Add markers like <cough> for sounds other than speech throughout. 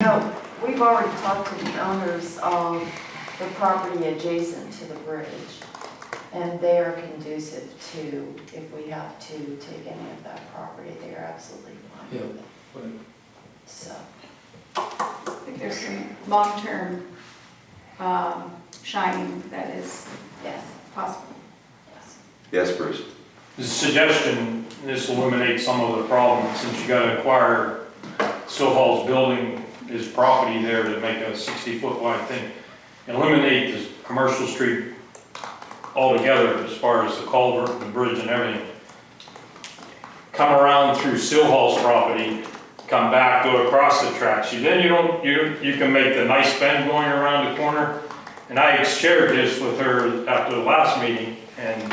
No, we've already talked to the owners of the property adjacent to the bridge. And they are conducive to, if we have to take any of that property, they are absolutely fine with it. Right. So, I think there's some long-term um, shining that is yes, possible. yes. Yes, Bruce? The suggestion, this will eliminate some of the problems, since you gotta acquire Still building, his property there to make a sixty-foot wide thing. Eliminate the commercial street altogether as far as the culvert and the bridge and everything. Come around through Still Hall's property, come back, go across the tracks. You, then you don't, you, you can make the nice bend going around the corner. And I shared this with her after the last meeting, and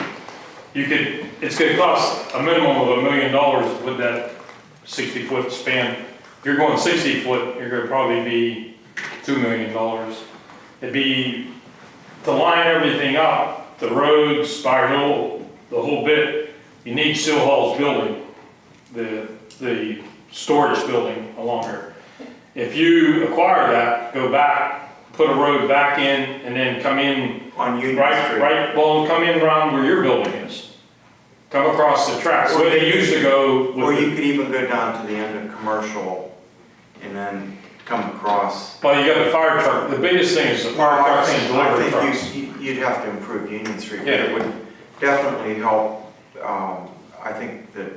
you could, it's gonna cost a minimum of a million dollars with that sixty foot span. You're going sixty foot, you're gonna probably be two million dollars. It'd be to line everything up, the roads, Spire Hill, the whole bit, you need Still Hall's building, the, the storage building along there. If you acquire that, go back, put a road back in, and then come in On Union Right, Street. right, well, come in around where your building is. Come across the tracks, where they used to go Or you could even go down to the end of commercial and then come across. well, you got the fire truck, the biggest thing is the fire Well, I trucks and think- I delivery think you- You'd have to improve Union Street, but Yeah. it would definitely help, um, I think, the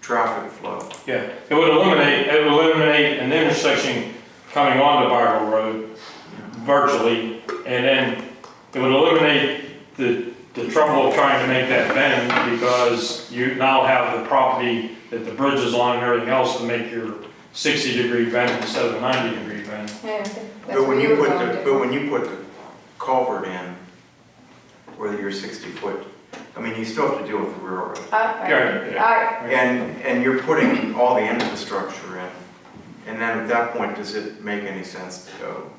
traffic flow. Yeah, it would eliminate, it would eliminate an intersection coming onto Bartle Road virtually, and then it would eliminate the, the trouble of trying to make that bend, because you now have the property that the bridge is on and everything else to make your sixty degree bend instead of a ninety degree bend. Yeah, I that's But where when you you were put going the, to. but when you put the culvert in, whether you're sixty foot, I mean, you still have to deal with the railroad. I- I- Yeah, I- And, and you're putting all the infrastructure in. And then at that point, does it make any sense to go?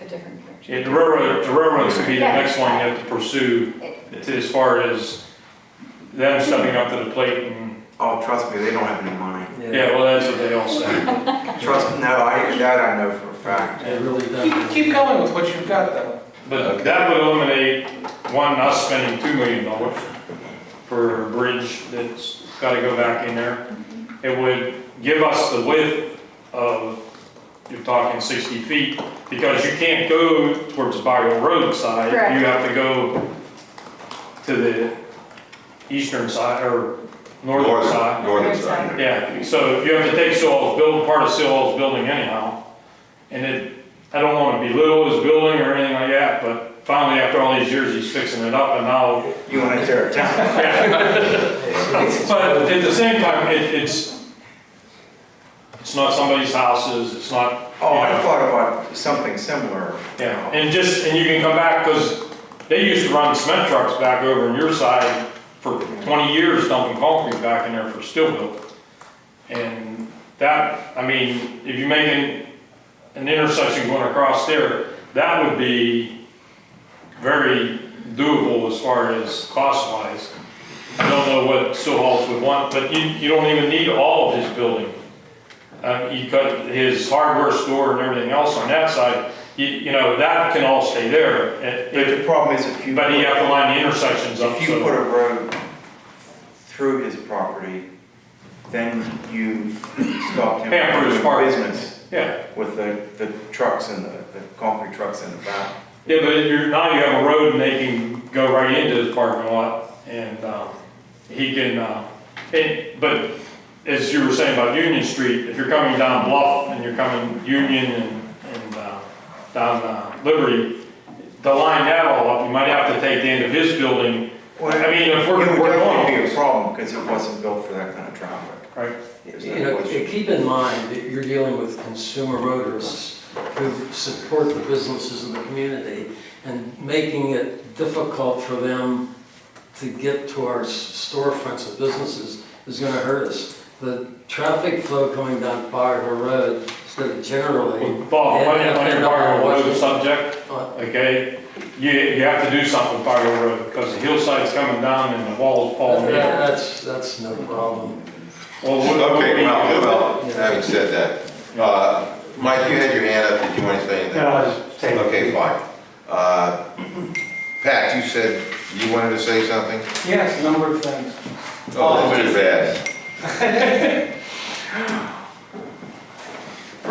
A different direction. Yeah, the railroad, the railroad's gonna be the Yeah. next one you have to pursue, to- as far as them stepping up to the plate and, Oh, trust me, they don't have any money. Yeah, well, that's what they all say. <laughs> Trust, me, no, I, that I know for a fact. It really Keep, does. keep going with what you've got though. But that would eliminate, one, us spending two million dollars for a bridge that's gotta go back in there. It would give us the width of, you're talking sixty feet, because you can't go towards the Barrio Road side. Correct. You have to go to the eastern side, or northern Northern- side. Northern side. Yeah, so you have to take Sewell's build, part of Sewell's building anyhow. And it, I don't wanna belittle his building or anything like that, but finally, after all these years, he's fixing it up and now. You want to tear it down? <laughs> But at the same time, it, it's, it's not somebody's houses, it's not, you Oh, I thought about something similar. yeah. And just, and you can come back, cause they used to run cement trucks back over on your side for twenty years dumping concrete back in there for steel built. And that, I mean, if you make an, an intersection going across there, that would be very doable as far as cost wise. I don't know what Stillhalls would want, but you, you don't even need all of his building. Uh, you cut his hardware store and everything else on that side, you, you know, that can all stay there. But if- the problem is if you. But you have to line the intersections up, If you put a road through his property, then you stopped him Hamper his from park. doing business Yeah, with the, the trucks and the, the concrete trucks in the back. yeah, but you're, now you have a road and they can go right into his parking lot and, um, he can, uh, and, but as you were saying about Union Street, if you're coming down Bluff and you're coming Union and, and, uh, down, uh, Liberty, to line that all up, you might have to take the end of his building. I mean, if we're, It would we're definitely be a problem because it wasn't built for that kind of traffic. right? There's You know, question. keep in mind that you're dealing with consumer motorists who support the businesses in the community and making it difficult for them to get to our storefronts of businesses is gonna hurt us. The traffic flow coming down Bar Road instead of generally. Bob, when, and- when and you're talking about road Washington- subject, okay? You, you have to do something with Bartle Road, because the hillside's coming down and the walls falling in. That's, that's no problem. Well, what- what Okay, we- well, well, having said that, uh, Mike, you had your hand up, did you want to say anything? No, I was saying. Okay, fine. Uh, Pat, you said you wanted to say something? Yes, a number of things. Oh, that's too bad. <laughs>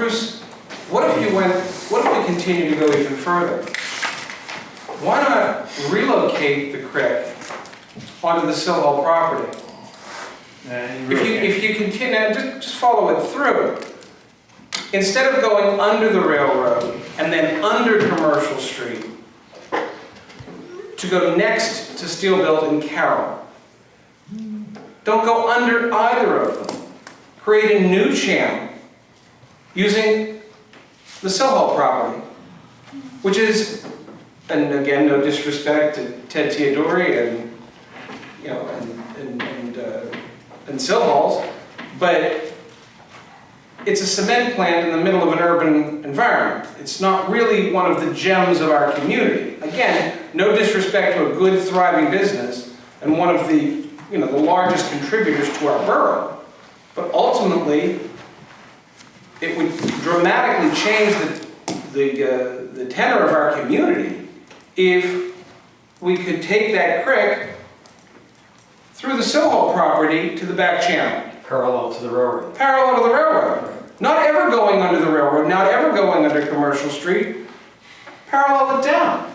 Bruce, what if you went, what if we continue to go even further? Why not relocate the creek onto the Sill Hall property? And If you, if you continue, just, just follow it through. Instead of going under the railroad and then under Commercial Street, to go next to Steelbelt and Carroll. Don't go under either of them. Create a new channel using the Hall property, which is, and again, no disrespect to Ted Theodori and, you know, and, and, and, uh, and Sill Halls, but it's a cement plant in the middle of an urban environment. It's not really one of the gems of our community. Again, no disrespect to a good thriving business and one of the, you know, the largest contributors to our borough. But ultimately, it would dramatically change the, the, uh, the tenor of our community if we could take that creek through the Soho property to the back channel Parallel to the railroad. parallel to the railroad. Not ever going under the railroad, not ever going under Commercial Street, parallel it down.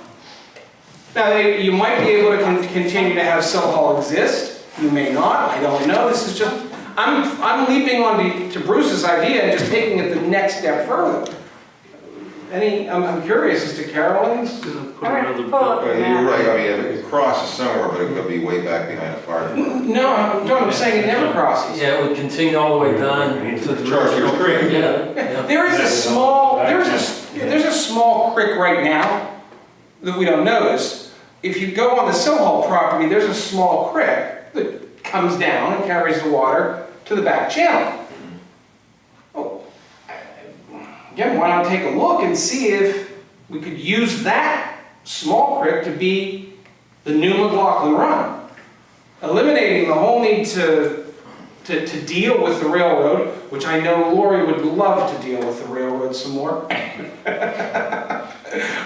Now, you might be able to con- continue to have Hall exist, you may not, I don't know, this is just, I'm, I'm leaping on to Bruce's idea and just taking it the next step further. Any, I'm, I'm curious as to Carolyn's, All right, pull up Well, the You're right, I mean, it crosses somewhere, but it could be way back behind a fire. no, I'm, no, I'm saying it never crosses. Yeah, it would continue all the way down to the. Chartiers Creek. Yeah, yeah. There is a small, there's a, there's a small creek right now that we don't notice. If you go on the Sellhall property, there's a small creek that comes down and carries the water to the back channel. Oh, Again, why not take a look and see if we could use that small creek to be the new McLaughlin Run? Eliminating the whole need to to, to deal with the railroad, which I know Lori would love to deal with the railroad some more. <laughs>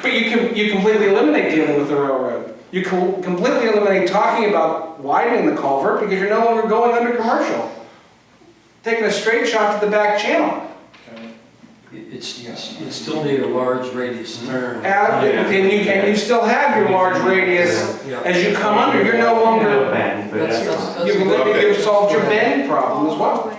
But you can, you completely eliminate dealing with the railroad. You co- completely eliminate talking about widening the culvert because you're no longer going under commercial. Taking a straight shot to the back channel. It's, it's- you still need a large radius turn. Uh, and, and you, and you still have your large radius. Yeah. As you come under, you're no longer, That's, that's, you've, that's, you've solved your bend problem as well.